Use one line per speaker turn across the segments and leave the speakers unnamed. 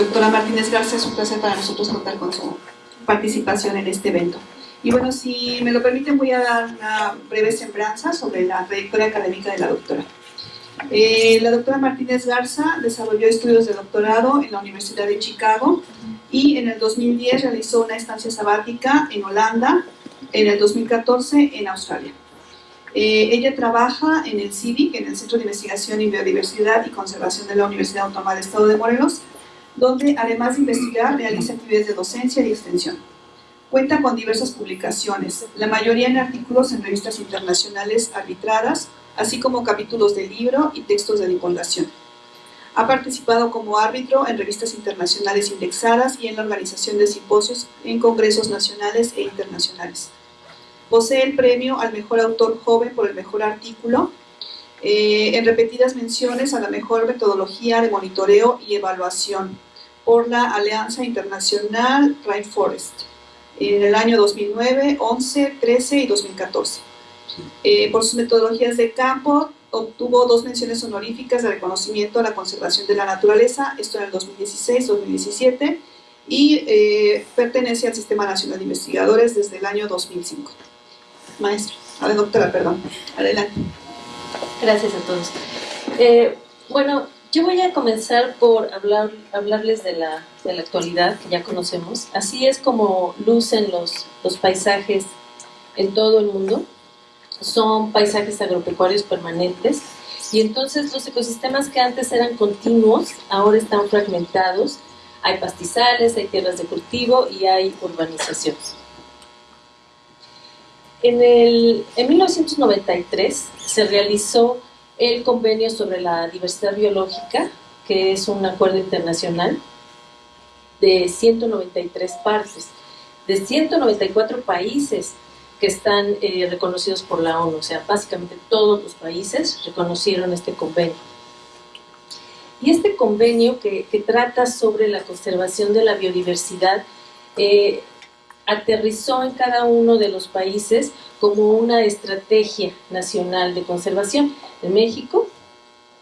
Doctora Martínez Garza, es un placer para nosotros contar con su participación en este evento. Y bueno, si me lo permiten, voy a dar una breve sembranza sobre la trayectoria académica de la doctora. Eh, la doctora Martínez Garza desarrolló estudios de doctorado en la Universidad de Chicago y en el 2010 realizó una estancia sabática en Holanda, en el 2014 en Australia. Eh, ella trabaja en el CIVIC, en el Centro de Investigación en Biodiversidad y Conservación de la Universidad Autónoma del Estado de Morelos, donde además de investigar realiza actividades de docencia y extensión. Cuenta con diversas publicaciones, la mayoría en artículos en revistas internacionales arbitradas, así como capítulos de libro y textos de divulgación. Ha participado como árbitro en revistas internacionales indexadas y en la organización de simposios en congresos nacionales e internacionales. Posee el premio al mejor autor joven por el mejor artículo, eh, en repetidas menciones a la mejor metodología de monitoreo y evaluación por la Alianza Internacional Rainforest en el año 2009, 11, 13 y 2014. Eh, por sus metodologías de campo, obtuvo dos menciones honoríficas de reconocimiento a la conservación de la naturaleza, esto en el 2016-2017, y eh, pertenece al Sistema Nacional de Investigadores desde el año 2005. Maestra, a la doctora, perdón, adelante.
Gracias a todos. Eh, bueno, yo voy a comenzar por hablar, hablarles de la, de la, actualidad que ya conocemos. Así es como lucen los, los paisajes en todo el mundo. Son paisajes agropecuarios permanentes y entonces los ecosistemas que antes eran continuos ahora están fragmentados. Hay pastizales, hay tierras de cultivo y hay urbanización. En, el, en 1993 se realizó el convenio sobre la diversidad biológica, que es un acuerdo internacional de 193 partes, de 194 países que están eh, reconocidos por la ONU, o sea, básicamente todos los países reconocieron este convenio. Y este convenio que, trata sobre la conservación de la biodiversidad eh, aterrizó en cada uno de los países como una estrategia nacional de conservación. En México,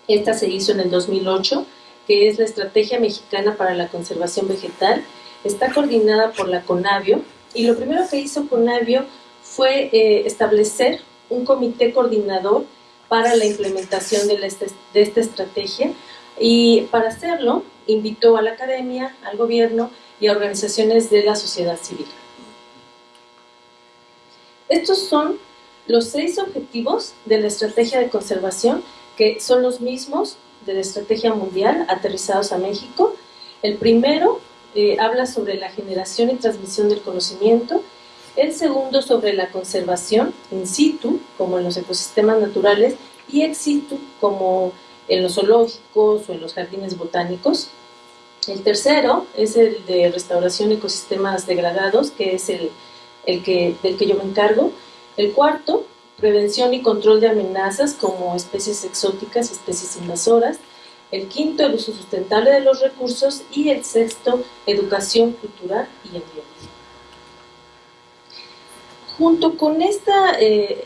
esta se hizo en el 2008, que es la Estrategia Mexicana para la Conservación Vegetal, está coordinada por la CONAVIO, y lo primero que hizo CONAVIO fue eh, establecer un comité coordinador para la implementación de, de esta estrategia, y para hacerlo invitó a la academia, al gobierno y a organizaciones de la sociedad civil. Estos son los seis objetivos de la estrategia de conservación, que son los mismos de la estrategia mundial, aterrizados a México. El primero eh, habla sobre la generación y transmisión del conocimiento, el segundo sobre la conservación in situ, como en los ecosistemas naturales, y ex situ, como en los zoológicos o en los jardines botánicos. El tercero es el de restauración de ecosistemas degradados, que es el el que, del que yo me encargo. El cuarto, prevención y control de amenazas como especies exóticas, especies invasoras. El quinto, el uso sustentable de los recursos. Y el sexto, educación cultural y ambiente. Junto con esta, eh,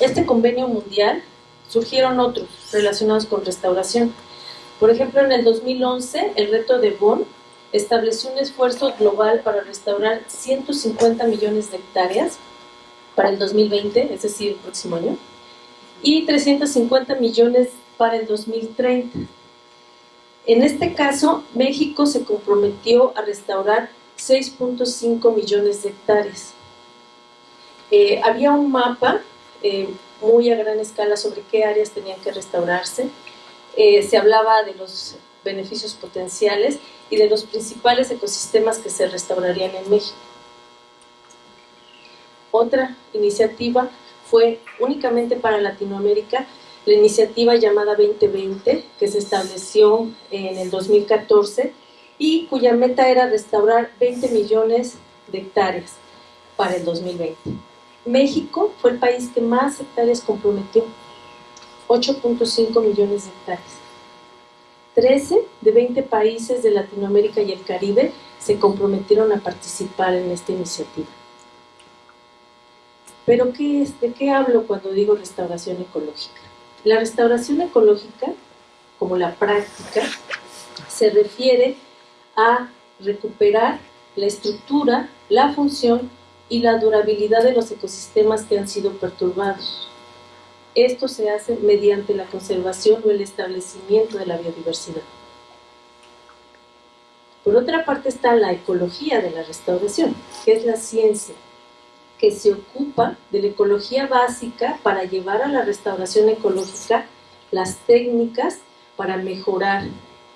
este convenio mundial surgieron otros relacionados con restauración. Por ejemplo, en el 2011, el reto de Bonn estableció un esfuerzo global para restaurar 150 millones de hectáreas para el 2020, es decir, el próximo año, y 350 millones para el 2030. En este caso, México se comprometió a restaurar 6.5 millones de hectáreas. Eh, había un mapa eh, muy a gran escala sobre qué áreas tenían que restaurarse. Eh, se hablaba de los beneficios potenciales y de los principales ecosistemas que se restaurarían en México. Otra iniciativa fue únicamente para Latinoamérica, la iniciativa llamada 2020, que se estableció en el 2014 y cuya meta era restaurar 20 millones de hectáreas para el 2020. México fue el país que más hectáreas comprometió, 8.5 millones de hectáreas. 13 de 20 países de Latinoamérica y el Caribe se comprometieron a participar en esta iniciativa. ¿Pero qué es? ¿De qué hablo cuando digo restauración ecológica? La restauración ecológica, como la práctica, se refiere a recuperar la estructura, la función y la durabilidad de los ecosistemas que han sido perturbados. Esto se hace mediante la conservación o el establecimiento de la biodiversidad. Por otra parte está la ecología de la restauración, que es la ciencia, que se ocupa de la ecología básica para llevar a la restauración ecológica las técnicas para mejorar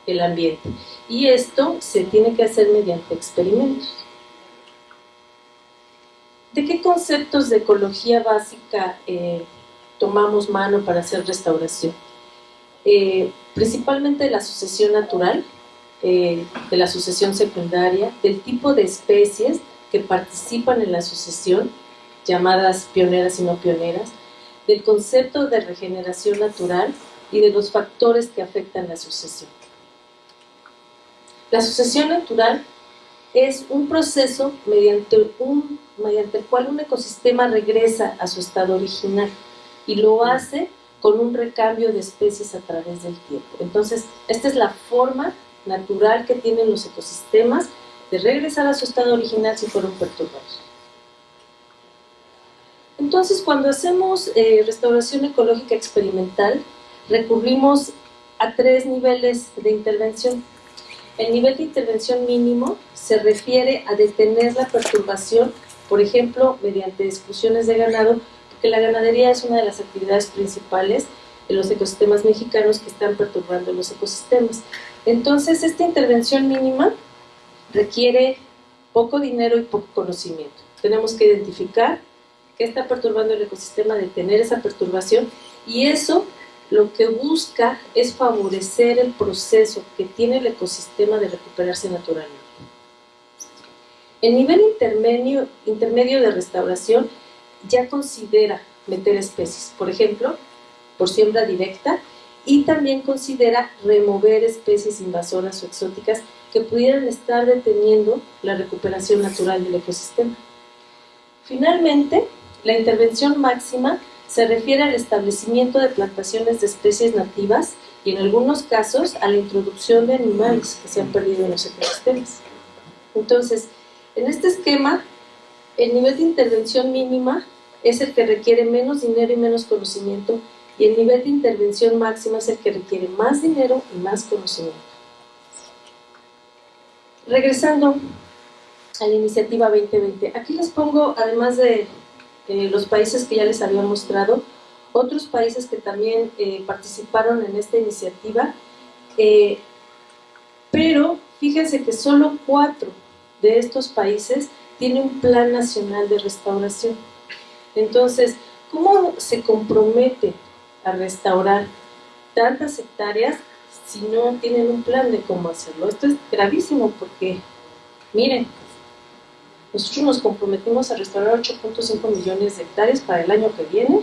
el ambiente. Y esto se tiene que hacer mediante experimentos. ¿De qué conceptos de ecología básica eh, tomamos mano para hacer restauración? Eh, principalmente de la sucesión natural, eh, de la sucesión secundaria, del tipo de especies que participan en la sucesión, llamadas pioneras y no pioneras, del concepto de regeneración natural y de los factores que afectan la sucesión. La sucesión natural es un proceso mediante, un, mediante el cual un ecosistema regresa a su estado original y lo hace con un recambio de especies a través del tiempo. Entonces, esta es la forma natural que tienen los ecosistemas de regresar a su estado original si fueron perturbados. Entonces, cuando hacemos eh, restauración ecológica experimental, recurrimos a tres niveles de intervención. El nivel de intervención mínimo se refiere a detener la perturbación, por ejemplo, mediante exclusiones de ganado, porque la ganadería es una de las actividades principales de los ecosistemas mexicanos que están perturbando los ecosistemas. Entonces, esta intervención mínima requiere poco dinero y poco conocimiento. Tenemos que identificar qué está perturbando el ecosistema, detener esa perturbación y eso lo que busca es favorecer el proceso que tiene el ecosistema de recuperarse naturalmente. El nivel intermedio, intermedio de restauración ya considera meter especies, por ejemplo, por siembra directa, y también considera remover especies invasoras o exóticas que pudieran estar deteniendo la recuperación natural del ecosistema. Finalmente, la intervención máxima se refiere al establecimiento de plantaciones de especies nativas y en algunos casos a la introducción de animales que se han perdido en los ecosistemas. Entonces, en este esquema, el nivel de intervención mínima es el que requiere menos dinero y menos conocimiento y el nivel de intervención máxima es el que requiere más dinero y más conocimiento. Regresando a la iniciativa 2020, aquí les pongo, además de los países que ya les había mostrado, otros países que también eh, participaron en esta iniciativa, eh, pero fíjense que solo cuatro de estos países tienen un plan nacional de restauración. Entonces, ¿cómo se compromete a restaurar tantas hectáreas si no tienen un plan de cómo hacerlo? Esto es gravísimo porque, miren, nosotros nos comprometimos a restaurar 8.5 millones de hectáreas para el año que viene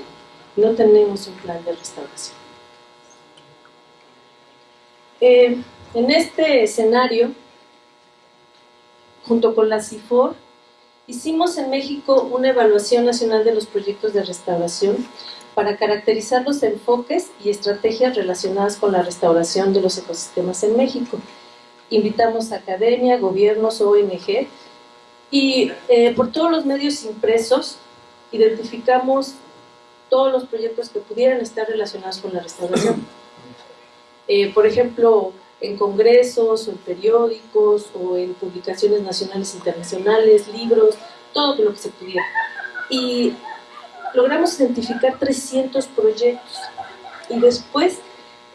y no tenemos un plan de restauración. Eh, en este escenario, junto con la CIFOR, hicimos en México una evaluación nacional de los proyectos de restauración para caracterizar los enfoques y estrategias relacionadas con la restauración de los ecosistemas en México. Invitamos a academia, gobiernos, ONG, y eh, por todos los medios impresos identificamos todos los proyectos que pudieran estar relacionados con la restauración. Eh, por ejemplo, en congresos o en periódicos o en publicaciones nacionales e internacionales, libros, todo lo que se pudiera. Y logramos identificar 300 proyectos y después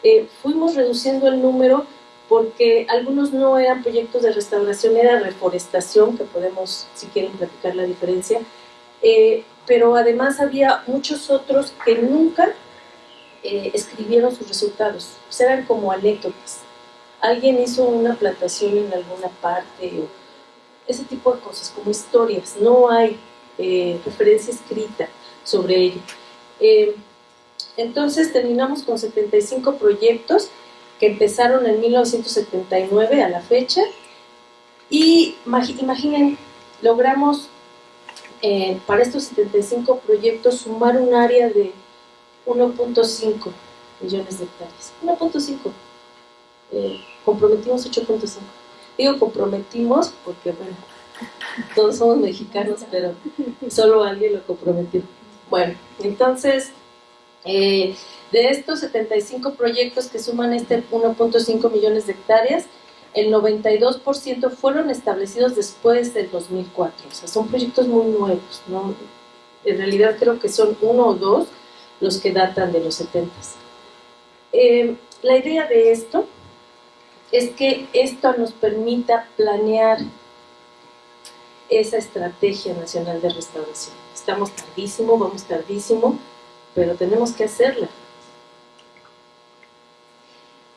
eh, fuimos reduciendo el número porque algunos no eran proyectos de restauración, era reforestación, que podemos, si quieren, platicar la diferencia, eh, pero además había muchos otros que nunca eh, escribieron sus resultados, eran como anécdotas. Alguien hizo una plantación en alguna parte, o ese tipo de cosas, como historias, no hay eh, referencia escrita sobre ello. entonces terminamos con 75 proyectos que empezaron en 1979 a la fecha y imaginen, logramos eh, para estos 75 proyectos sumar un área de 1.5 millones de hectáreas. 1.5. Eh, comprometimos 8.5. Digo comprometimos porque, bueno, todos somos mexicanos, pero solo alguien lo comprometió. Bueno, entonces, eh, de estos 75 proyectos que suman este 1.5 millones de hectáreas, el 92% fueron establecidos después del 2004. O sea, son proyectos muy nuevos, ¿no? En realidad creo que son uno o dos los que datan de los 70. Eh, la idea de esto es que esto nos permita planear esa estrategia nacional de restauración. Estamos tardísimo, vamos tardísimo, pero tenemos que hacerla.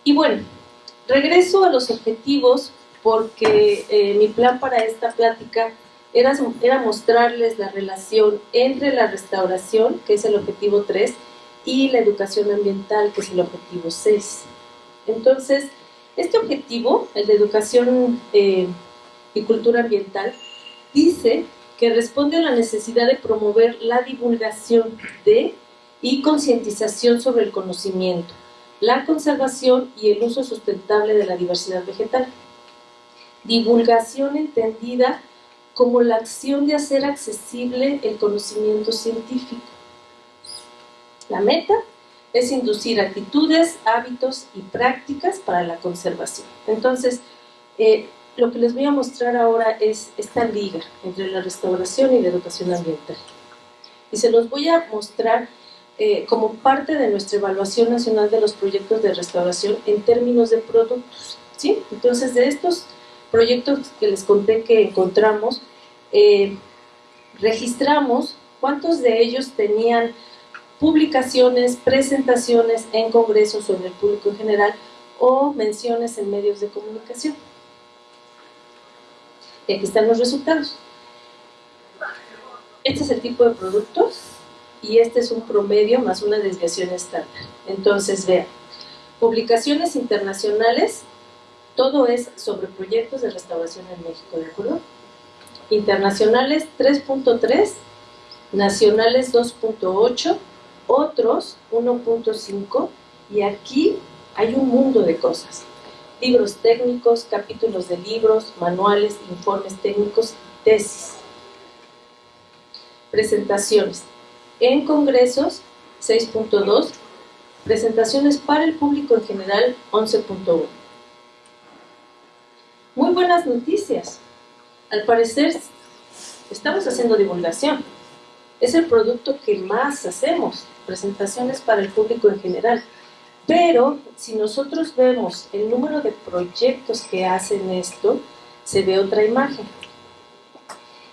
Y bueno, regreso a los objetivos porque eh, mi plan para esta plática era, era mostrarles la relación entre la restauración, que es el objetivo 3, y la educación ambiental, que es el objetivo 6. Entonces, este objetivo, el de educación eh, y cultura ambiental, dice que responde a la necesidad de promover la divulgación de y concientización sobre el conocimiento, la conservación y el uso sustentable de la diversidad vegetal. Divulgación entendida como la acción de hacer accesible el conocimiento científico. La meta es inducir actitudes, hábitos y prácticas para la conservación. Entonces, eh, lo que les voy a mostrar ahora es esta liga entre la restauración y la educación ambiental. Y se los voy a mostrar eh, como parte de nuestra evaluación nacional de los proyectos de restauración en términos de productos. ¿sí? Entonces, de estos proyectos que les conté que encontramos, eh, registramos cuántos de ellos tenían publicaciones, presentaciones en congresos sobre el público en general o menciones en medios de comunicación. Y aquí están los resultados. Este es el tipo de productos y este es un promedio más una desviación estándar. Entonces, vean, publicaciones internacionales, todo es sobre proyectos de restauración en México, ¿de acuerdo? Internacionales 3.3, nacionales 2.8, otros 1.5 y aquí hay un mundo de cosas. Libros técnicos, capítulos de libros, manuales, informes técnicos, tesis. Presentaciones. En congresos 6.2, presentaciones para el público en general 11.1. Muy buenas noticias. Al parecer estamos haciendo divulgación. Es el producto que más hacemos presentaciones para el público en general. Pero si nosotros vemos el número de proyectos que hacen esto, se ve otra imagen.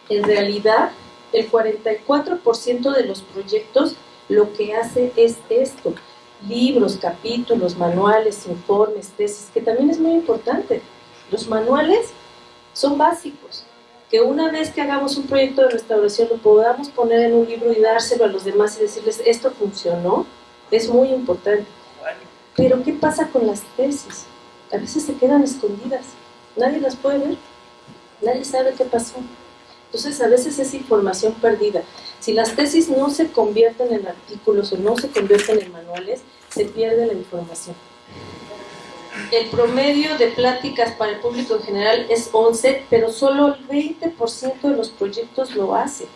En realidad, el 44% de los proyectos lo que hace es esto. Libros, capítulos, manuales, informes, tesis, que también es muy importante. Los manuales son básicos, que una vez que hagamos un proyecto de restauración lo podamos poner en un libro y dárselo a los demás y decirles, esto funcionó, es muy importante. Pero ¿qué pasa con las tesis? A veces se quedan escondidas, nadie las puede ver, nadie sabe qué pasó. Entonces a veces es información perdida. Si las tesis no se convierten en artículos o no se convierten en manuales, se pierde la información el promedio de pláticas para el público en general es 11, pero solo el 20% de los proyectos lo hace.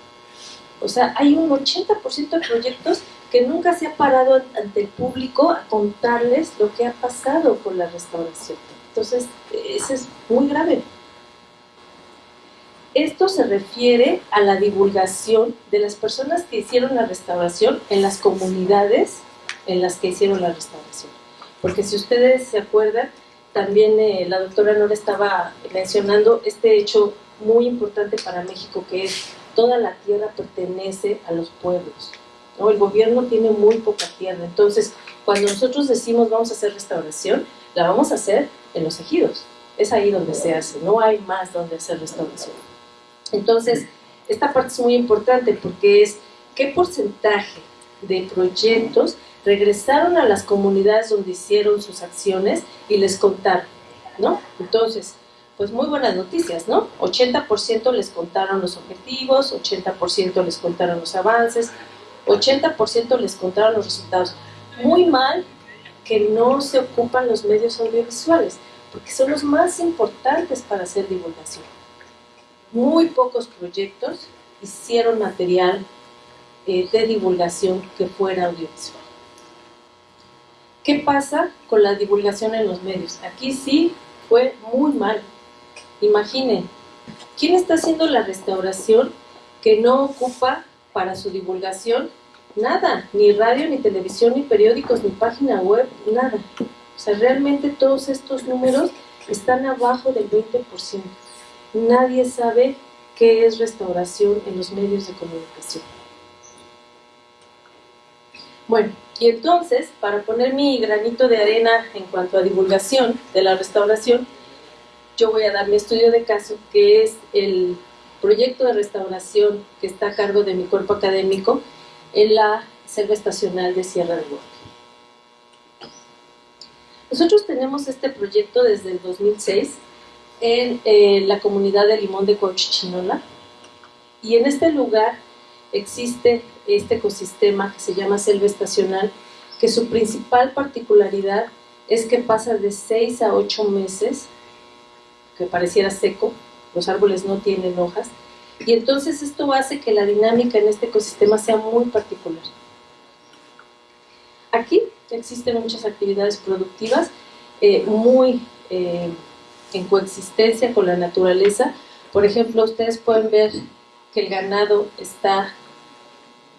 O sea, hay un 80% de proyectos que nunca se ha parado ante el público a contarles lo que ha pasado con la restauración. Entonces, eso es muy grave. Esto se refiere a la divulgación de las personas que hicieron la restauración en las comunidades en las que hicieron la restauración porque si ustedes se acuerdan, también eh, la doctora Nora estaba mencionando este hecho muy importante para México, que es toda la tierra pertenece a los pueblos. ¿no? El gobierno tiene muy poca tierra, entonces cuando nosotros decimos vamos a hacer restauración, la vamos a hacer en los ejidos, es ahí donde se hace, no hay más donde hacer restauración. Entonces, esta parte es muy importante porque es qué porcentaje de proyectos regresaron a las comunidades donde hicieron sus acciones y les contaron, ¿no? Entonces, pues muy buenas noticias, ¿no? 80% les contaron los objetivos, 80% les contaron los avances, 80% les contaron los resultados. Muy mal que no se ocupan los medios audiovisuales, porque son los más importantes para hacer divulgación. Muy pocos proyectos hicieron material eh, de divulgación que fuera audiovisual. ¿Qué pasa con la divulgación en los medios? Aquí sí fue muy mal. Imaginen, ¿quién está haciendo la restauración que no ocupa para su divulgación nada? Ni radio, ni televisión, ni periódicos, ni página web, nada. O sea, realmente todos estos números están abajo del 20%. Nadie sabe qué es restauración en los medios de comunicación. Bueno, y entonces, para poner mi granito de arena en cuanto a divulgación de la restauración, yo voy a dar mi estudio de caso, que es el proyecto de restauración que está a cargo de mi cuerpo académico en la selva estacional de Sierra de Huerta. Nosotros tenemos este proyecto desde el 2006 en eh, la comunidad de Limón de Cochichinola y en este lugar existe este ecosistema que se llama selva estacional que su principal particularidad es que pasa de 6 a 8 meses que pareciera seco, los árboles no tienen hojas y entonces esto hace que la dinámica en este ecosistema sea muy particular. Aquí existen muchas actividades productivas eh, muy eh, en coexistencia con la naturaleza. Por ejemplo, ustedes pueden ver que el ganado está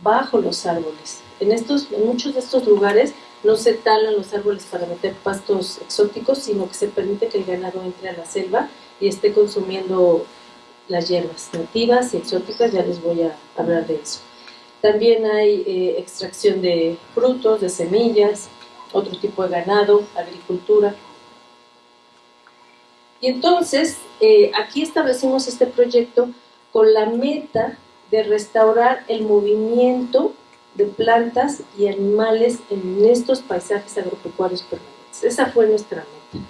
bajo los árboles. En, estos, muchos de estos lugares no se talan los árboles para meter pastos exóticos, sino que se permite que el ganado entre a la selva y esté consumiendo las hierbas nativas y exóticas, ya les voy a hablar de eso. También hay eh, extracción de frutos, de semillas, otro tipo de ganado, agricultura. Y entonces, eh, aquí establecimos este proyecto con la meta de restaurar el movimiento de plantas y animales en estos paisajes agropecuarios permanentes. Esa fue nuestra meta.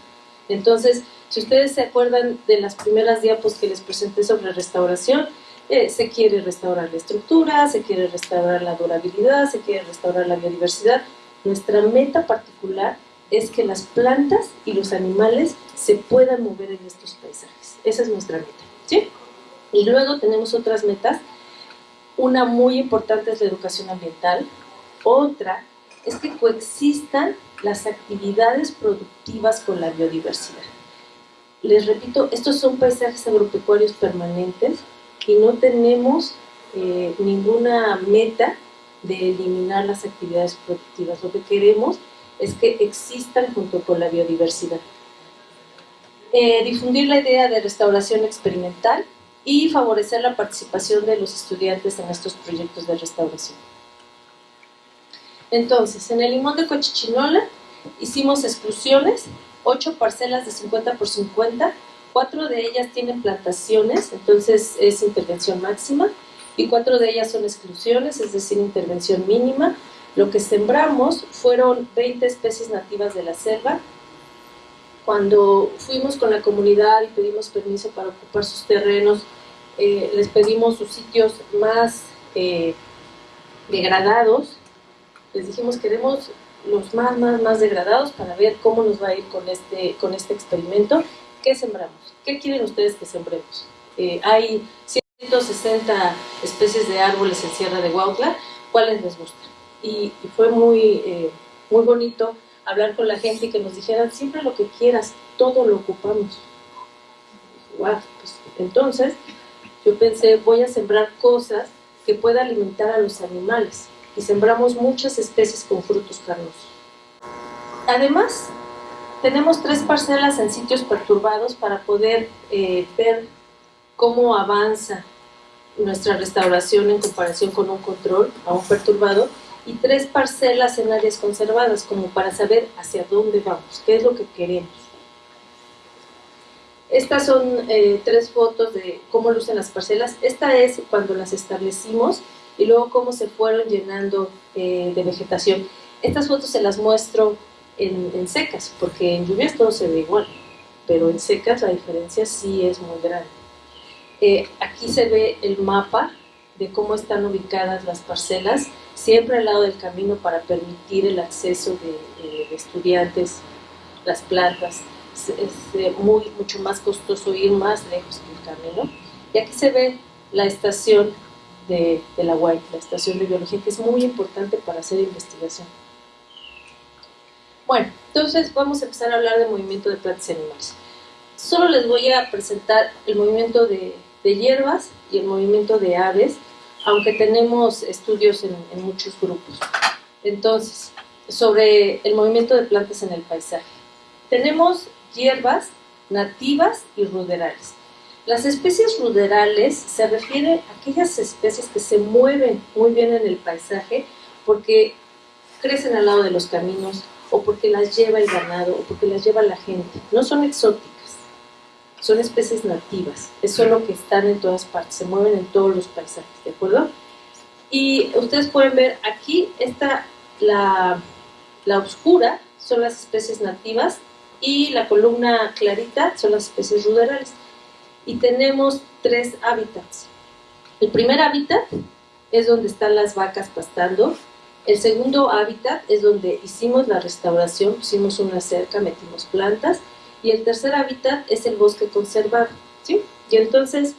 Entonces, si ustedes se acuerdan de las primeras diapos que les presenté sobre restauración, eh, se quiere restaurar la estructura, se quiere restaurar la durabilidad, se quiere restaurar la biodiversidad. Nuestra meta particular es que las plantas y los animales se puedan mover en estos paisajes. Esa es nuestra meta. ¿sí? Y luego tenemos otras metas. Una muy importante es la educación ambiental. Otra es que coexistan las actividades productivas con la biodiversidad. Les repito, estos son paisajes agropecuarios permanentes y no tenemos eh, ninguna meta de eliminar las actividades productivas. Lo que queremos es que existan junto con la biodiversidad. Eh, difundir la idea de restauración experimental y favorecer la participación de los estudiantes en estos proyectos de restauración. Entonces, en el limón de Cochichinola hicimos exclusiones, 8 parcelas de 50 por 50 Cuatro de ellas tienen plantaciones, entonces es intervención máxima, y cuatro de ellas son exclusiones, es decir, intervención mínima. Lo que sembramos fueron 20 especies nativas de la selva. Cuando fuimos con la comunidad y pedimos permiso para ocupar sus terrenos, eh, les pedimos sus sitios más eh, degradados. Les dijimos, queremos los más, más, más degradados para ver cómo nos va a ir con este, con este experimento ¿qué sembramos? ¿Qué quieren ustedes que sembremos? Eh, hay 160 especies de árboles en Sierra de Huautla, ¿cuáles les gustan? Y, fue muy, eh, muy bonito hablar con la gente y que nos dijeran siempre lo que quieras, todo lo ocupamos. Wow, pues, entonces yo pensé, voy a sembrar cosas que pueda alimentar a los animales y sembramos muchas especies con frutos carnosos. Además, tenemos tres parcelas en sitios perturbados para poder eh, ver cómo avanza nuestra restauración en comparación con un control a un perturbado y tres parcelas en áreas conservadas como para saber hacia dónde vamos, qué es lo que queremos. Estas son eh, tres fotos de cómo lucen las parcelas. Esta es cuando las establecimos y luego cómo se fueron llenando eh, de vegetación. Estas fotos se las muestro en, secas, porque en lluvias todo se ve igual, pero en secas la diferencia sí es muy grande. Eh, aquí se ve el mapa de cómo están ubicadas las parcelas, siempre al lado del camino para permitir el acceso de, estudiantes, las plantas. es, muy, mucho más costoso ir más lejos que el camino. Y aquí se ve la estación de, de la UAI, la estación de biología, que es muy importante para hacer investigación. Bueno, entonces vamos a empezar a hablar del movimiento de plantas y animales. Solo les voy a presentar el movimiento de, de hierbas y el movimiento de aves, aunque tenemos estudios en, muchos grupos. Entonces, sobre el movimiento de plantas en el paisaje. Tenemos hierbas nativas y ruderales. Las especies ruderales se refieren a aquellas especies que se mueven muy bien en el paisaje porque crecen al lado de los caminos o porque las lleva el ganado o porque las lleva la gente. No son exóticas, son especies nativas. Eso es lo que están en todas partes, se mueven en todos los paisajes, ¿de acuerdo? Y ustedes pueden ver aquí, está la, la oscura son las especies nativas y la columna clarita son las especies ruderales. Y tenemos tres hábitats. El primer hábitat es donde están las vacas pastando. El segundo hábitat es donde hicimos la restauración, pusimos una cerca, metimos plantas. Y el tercer hábitat es el bosque conservado. ¿sí? Y entonces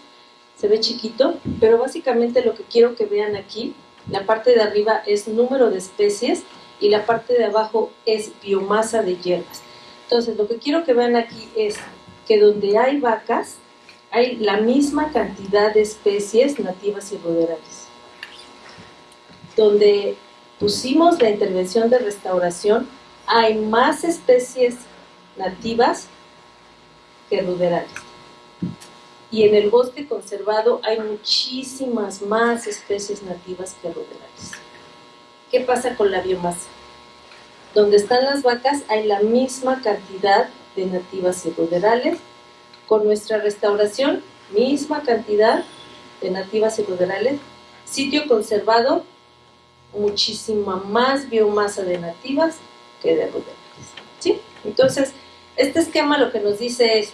se ve chiquito, pero básicamente lo que quiero que vean aquí, la parte de arriba es número de especies y la parte de abajo es biomasa de hierbas. Entonces, lo que quiero que vean aquí es que donde hay vacas, hay la misma cantidad de especies nativas y ruderales. Donde pusimos la intervención de restauración, hay más especies nativas que ruderales. Y en el bosque conservado hay muchísimas más especies nativas que ruderales. ¿Qué pasa con la biomasa? Donde están las vacas hay la misma cantidad de nativas y ruderales. Con nuestra restauración, misma cantidad de nativas y ruderales. Sitio conservado, muchísima más biomasa de nativas que de ruderales. ¿sí? Entonces, este esquema lo que nos dice es,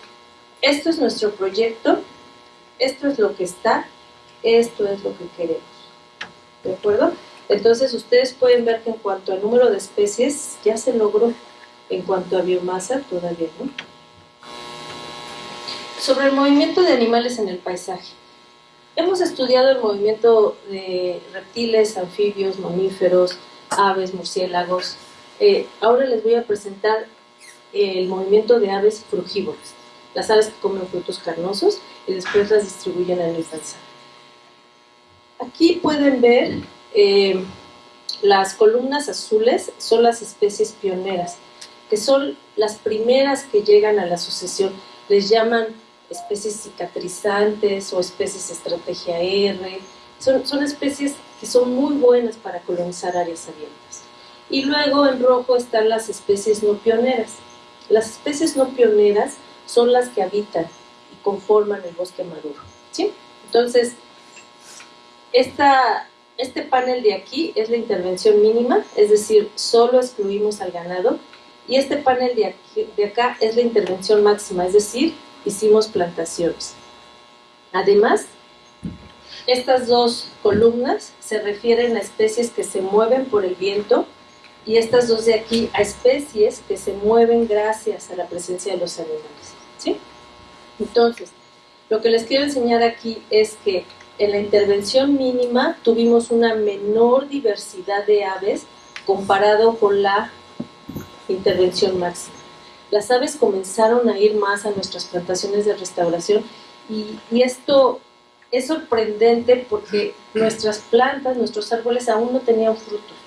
esto es nuestro proyecto, esto es lo que está, esto es lo que queremos. ¿De acuerdo? Entonces ustedes pueden ver que en cuanto al número de especies ya se logró, en cuanto a biomasa todavía no. Sobre el movimiento de animales en el paisaje. Hemos estudiado el movimiento de reptiles, anfibios, mamíferos, aves, murciélagos. Eh, ahora les voy a presentar el movimiento de aves frugívoras, las aves que comen frutos carnosos y después las distribuyen en el paisaje. Aquí pueden ver eh, las columnas azules son las especies pioneras, que son las primeras que llegan a la sucesión. Les llaman especies cicatrizantes o especies estrategia R. Son especies que son muy buenas para colonizar áreas abiertas. Y luego en rojo están las especies no pioneras. Las especies no pioneras son las que habitan y conforman el bosque maduro. ¿sí? Entonces, esta, este panel de aquí es la intervención mínima, es decir, solo excluimos al ganado, y este panel de, aquí, de acá es la intervención máxima, es decir, hicimos plantaciones. Además, estas dos columnas se refieren a especies que se mueven por el viento y estas dos de aquí a especies que se mueven gracias a la presencia de los animales. ¿sí? Entonces, lo que les quiero enseñar aquí es que en la intervención mínima tuvimos una menor diversidad de aves comparado con la intervención máxima. Las aves comenzaron a ir más a nuestras plantaciones de restauración y, y esto es sorprendente porque nuestras plantas, nuestros árboles aún no tenían frutos.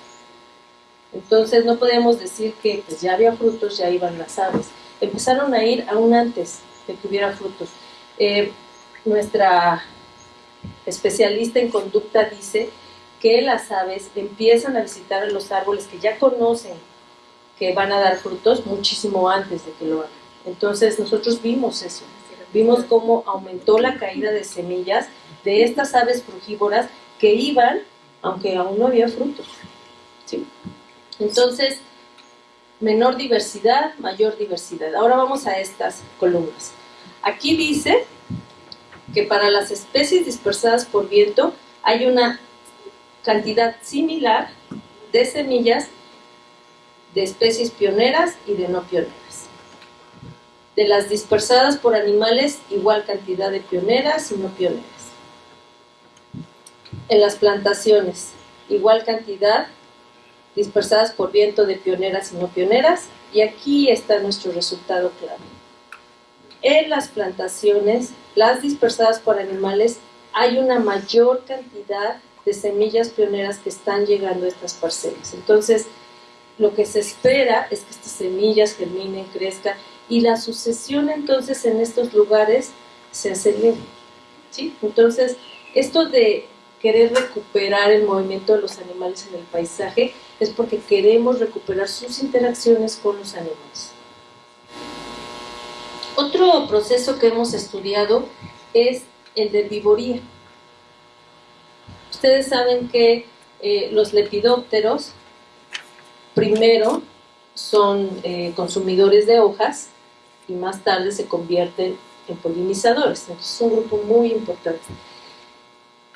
Entonces no podemos decir que pues, ya había frutos, ya iban las aves. Empezaron a ir aún antes de que hubiera frutos. Eh, nuestra especialista en conducta dice que las aves empiezan a visitar los árboles que ya conocen que van a dar frutos muchísimo antes de que lo hagan. Entonces nosotros vimos eso, vimos cómo aumentó la caída de semillas de estas aves frugívoras que iban, aunque aún no había frutos. ¿sí? Entonces, menor diversidad, mayor diversidad. Ahora vamos a estas columnas. Aquí dice que para las especies dispersadas por viento hay una cantidad similar de semillas de especies pioneras y de no pioneras. De las dispersadas por animales, igual cantidad de pioneras y no pioneras. En las plantaciones, igual cantidad dispersadas por viento de pioneras y no pioneras. Y aquí está nuestro resultado clave. En las plantaciones, las dispersadas por animales, hay una mayor cantidad de semillas pioneras que están llegando a estas parcelas. Entonces, lo que se espera es que estas semillas germinen, crezcan y la sucesión entonces en estos lugares se acelere. ¿sí? Entonces, esto de querer recuperar el movimiento de los animales en el paisaje es porque queremos recuperar sus interacciones con los animales. Otro proceso que hemos estudiado es el de vivoría. Ustedes saben que eh, los lepidópteros primero son eh, consumidores de hojas y más tarde se convierten en polinizadores. Es un grupo muy importante.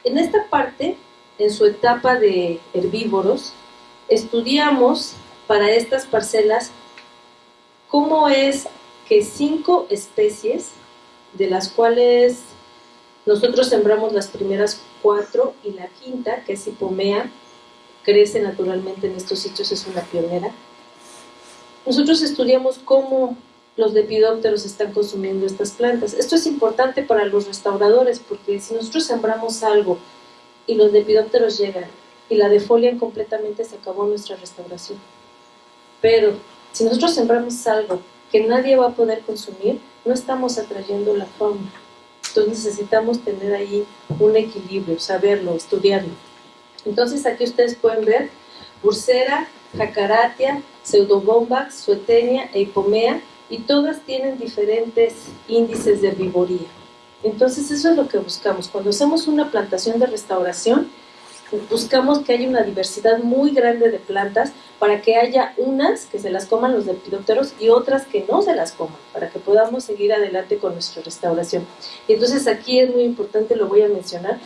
En esta parte, en su etapa de herbívoros, estudiamos para estas parcelas cómo es que cinco especies, de las cuales nosotros sembramos las primeras cuatro y la quinta, que es hipomea, crece naturalmente en estos sitios, es una pionera. Nosotros estudiamos cómo los lepidópteros están consumiendo estas plantas. Esto es importante para los restauradores porque si nosotros sembramos algo y los lepidópteros llegan y la defolian completamente, se acabó nuestra restauración. Pero si nosotros sembramos algo que nadie va a poder consumir, no estamos atrayendo la fauna. Entonces necesitamos tener ahí un equilibrio, saberlo, estudiarlo. Entonces aquí ustedes pueden ver Bursera, Jacaratia, Pseudobombax, Suetenia e Hipomea y todas tienen diferentes índices de vivoría. Entonces eso es lo que buscamos. Cuando hacemos una plantación de restauración, buscamos que haya una diversidad muy grande de plantas para que haya unas que se las coman los lepidópteros y otras que no se las coman, para que podamos seguir adelante con nuestra restauración. Y entonces aquí es muy importante, lo voy a mencionar,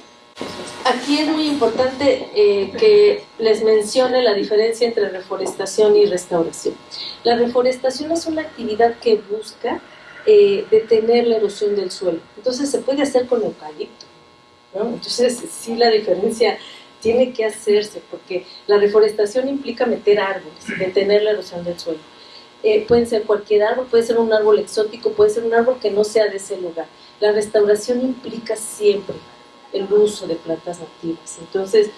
aquí es muy importante eh, que les mencione la diferencia entre reforestación y restauración. La reforestación es una actividad que busca eh, detener la erosión del suelo. Entonces se puede hacer con eucalipto. Entonces sí la diferencia tiene que hacerse porque la reforestación implica meter árboles y detener la erosión del suelo. Eh, pueden ser cualquier árbol, puede ser un árbol exótico, puede ser un árbol que no sea de ese lugar. La restauración implica siempre el uso de plantas nativas. Entonces,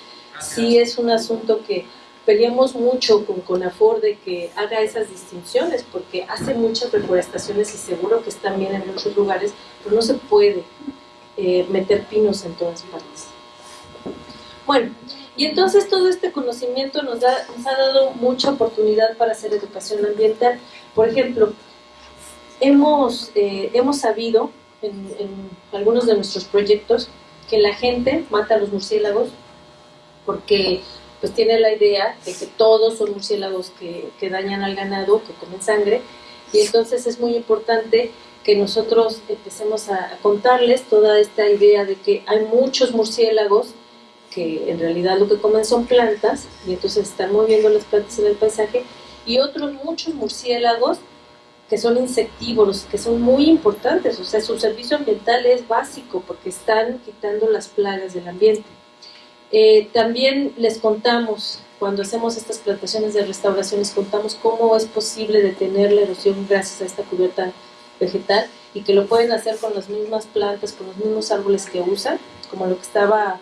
sí es un asunto que peleamos mucho con CONAFOR de que haga esas distinciones, porque hace muchas reforestaciones y seguro que están bien en muchos lugares, pero no se puede eh, meter pinos en todas partes. Bueno, y entonces todo este conocimiento nos, nos ha dado mucha oportunidad para hacer educación ambiental. Por ejemplo, hemos, eh, hemos sabido en, algunos de nuestros proyectos que la gente mata a los murciélagos porque pues tiene la idea de que todos son murciélagos que, dañan al ganado, que comen sangre, y entonces es muy importante que nosotros empecemos a, contarles toda esta idea de que hay muchos murciélagos que en realidad lo que comen son plantas, y entonces están moviendo las plantas en el paisaje, y otros muchos murciélagos que son insectívoros, que son muy importantes, o sea, su servicio ambiental es básico porque están quitando las plagas del ambiente. Eh, también les contamos, cuando hacemos estas plantaciones de restauración, les contamos cómo es posible detener la erosión gracias a esta cubierta vegetal y que lo pueden hacer con las mismas plantas, con los mismos árboles que usan, como lo que estaba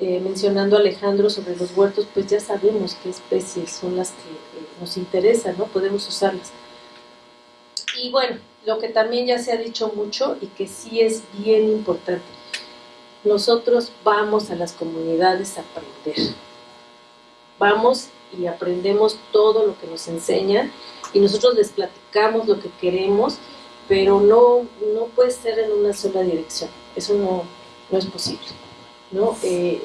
eh, mencionando Alejandro sobre los huertos, pues ya sabemos qué especies son las que eh, nos interesan, ¿no? Podemos usarlas. Y bueno, lo que también ya se ha dicho mucho y que sí es bien importante, nosotros vamos a las comunidades a aprender. Vamos y aprendemos todo lo que nos enseñan y nosotros les platicamos lo que queremos, pero no, no puede ser en una sola dirección. Eso no, no es posible. ¿No? Eh,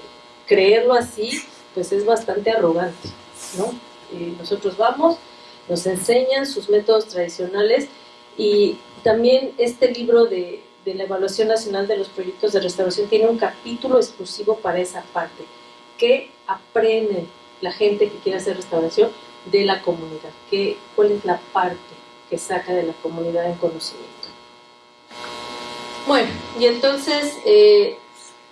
creerlo así, pues es bastante arrogante. ¿no? Eh, nosotros vamos, nos enseñan sus métodos tradicionales y también este libro de, de, la Evaluación Nacional de los Proyectos de Restauración tiene un capítulo exclusivo para esa parte, que aprende la gente que quiere hacer restauración de la comunidad, que, cuál es la parte que saca de la comunidad en conocimiento. Bueno, y entonces eh,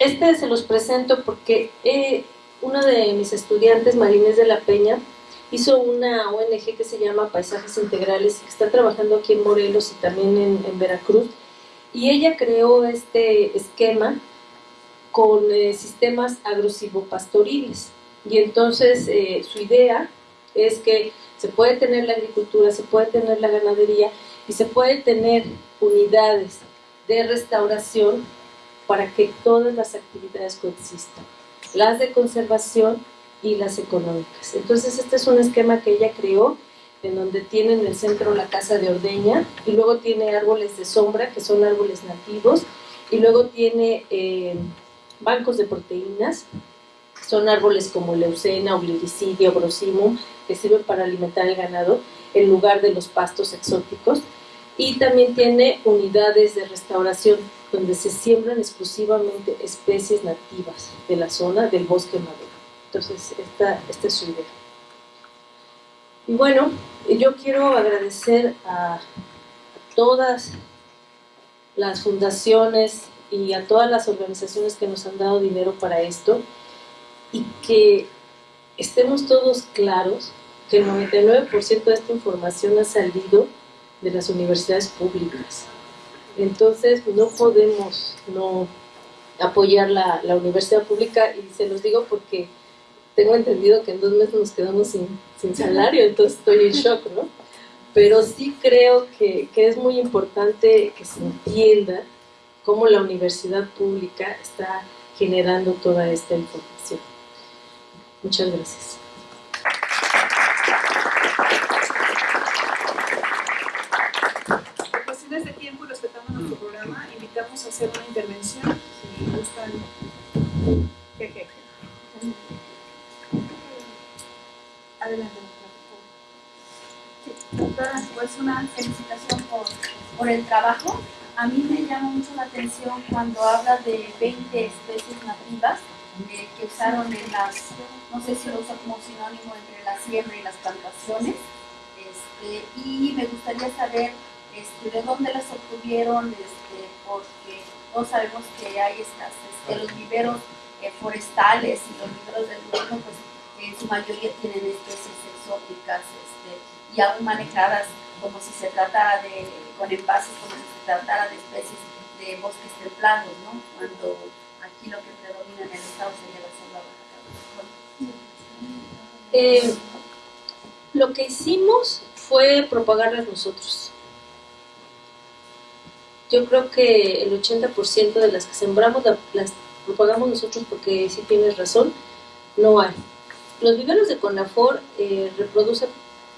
este se los presento porque eh, una de mis estudiantes, Marines de la Peña, hizo una ONG que se llama Paisajes Integrales y que está trabajando aquí en Morelos y también en, Veracruz. Y ella creó este esquema con eh, sistemas agrosivopastoriles. Y entonces eh, su idea es que se puede tener la agricultura, se puede tener la ganadería y se puede tener unidades de restauración para que todas las actividades coexistan, las de conservación y las económicas. Entonces este es un esquema que ella creó, en donde tiene en el centro la casa de ordeña, y luego tiene árboles de sombra, que son árboles nativos, y luego tiene eh, bancos de proteínas, son árboles como leucena, obliricidia, brosimum, que sirven para alimentar el ganado, en lugar de los pastos exóticos, y también tiene unidades de restauración donde se siembran exclusivamente especies nativas de la zona del bosque maduro. Entonces, esta, esta es su idea. Y bueno, yo quiero agradecer a todas las fundaciones y a todas las organizaciones que nos han dado dinero para esto y que estemos todos claros que el 99% de esta información ha salido de las universidades públicas. Entonces no podemos no apoyar la, universidad pública y se los digo porque tengo entendido que en dos meses nos quedamos sin, sin salario, entonces estoy en shock, ¿no? Pero sí creo que, que es muy importante que se entienda cómo la universidad pública está generando toda esta información. Muchas gracias.
A hacer una intervención, si gustan. Adelante,
doctora. pues una felicitación por, por el trabajo. A mí me llama mucho la atención cuando habla de 20 especies nativas eh, que usaron en las, no sé si lo usa como sinónimo entre la siembra y las plantaciones. Este, y me gustaría saber este, de dónde las obtuvieron, este, porque todos sabemos que hay estas, este, los viveros eh, forestales y los viveros del gobierno, pues en su mayoría tienen especies exóticas este, y aún manejadas como si se tratara de, con envases, como si se tratara de especies de bosques templados, ¿no? Cuando aquí lo que predomina en el estado sería la selva baja
eh, Lo que hicimos fue propagarlas nosotros yo creo que el 80% de las que sembramos las propagamos nosotros porque si tienes razón, no hay. Los viveros de Conafor eh, reproducen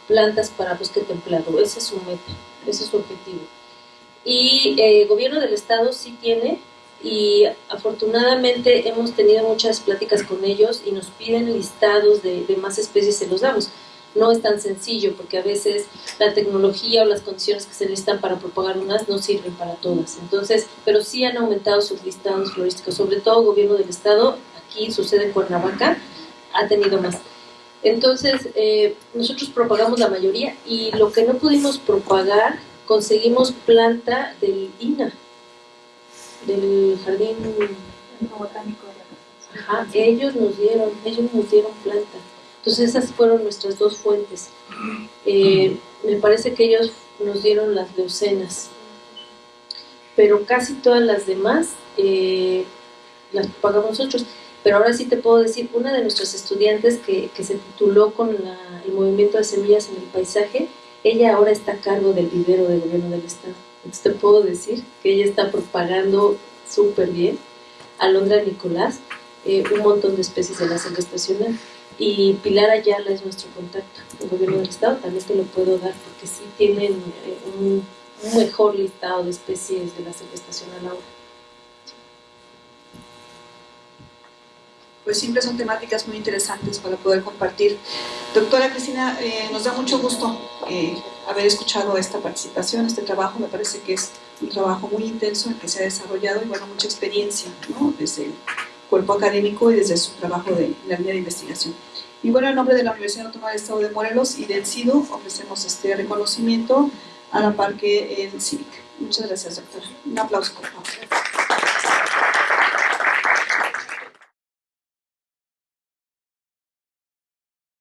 plantas para bosque templado, ese es su meta, ese es su objetivo. Y eh, gobierno del estado sí tiene y afortunadamente hemos tenido muchas pláticas con ellos y nos piden listados de, de más especies, se los damos no es tan sencillo porque a veces la tecnología o las condiciones que se necesitan para propagar unas no sirven para todas. Entonces, pero sí han aumentado sus listados florísticos, sobre todo el gobierno del estado, aquí sucede en Cuernavaca, ha tenido más. Entonces, eh, nosotros propagamos la mayoría y lo que no pudimos propagar, conseguimos planta del INA, del Jardín Botánico de la Ajá, ellos nos dieron, ellos nos dieron planta. Entonces esas fueron nuestras dos fuentes. Eh, me parece que ellos nos dieron las leucenas, pero casi todas las demás eh, las pagamos nosotros. Pero ahora sí te puedo decir, una de nuestras estudiantes que, se tituló con el movimiento de semillas en el paisaje, ella ahora está a cargo del vivero del gobierno del estado. Entonces te puedo decir que ella está propagando súper bien, Alondra Nicolás, eh, un montón de especies de la selva estacional y Pilar Ayala es nuestro contacto, el gobierno del estado también te lo puedo dar porque sí tienen eh, un, mejor listado de especies de la estacional ahora.
Pues siempre son temáticas muy interesantes para poder compartir. Doctora Cristina, eh, nos da mucho gusto eh, haber escuchado esta participación, este trabajo, me parece que es un trabajo muy intenso en que se ha desarrollado y bueno, mucha experiencia, ¿no? Desde cuerpo académico y desde su trabajo de la línea de investigación. Y bueno, en nombre de la Universidad Autónoma del Estado de Morelos y del CIDO ofrecemos este reconocimiento a la par que el CIVIC. Muchas gracias, doctora. Un aplauso, por favor.